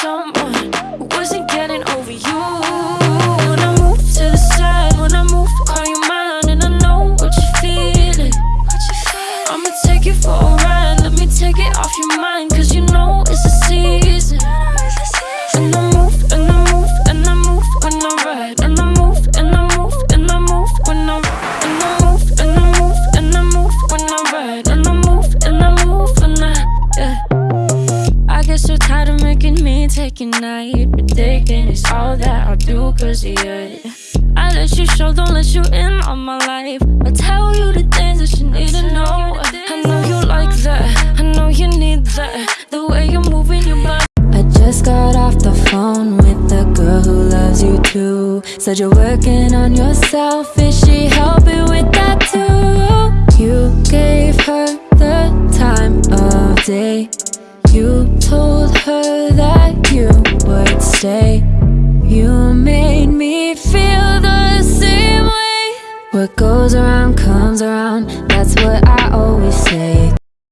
someone get so tired of making me take a night. Predicting it's all that I'll do cause you. I let you show, don't let you in on my life. I tell you the things that you need to know. I know you like that, I know you need that. The way you're moving your body. I just got off the phone with the girl who loves you too. Said you're working on yourself, is she helping with that too? You gave her the time of day. You told her that you would stay. You made me feel the same way. What goes around comes around, that's what I always.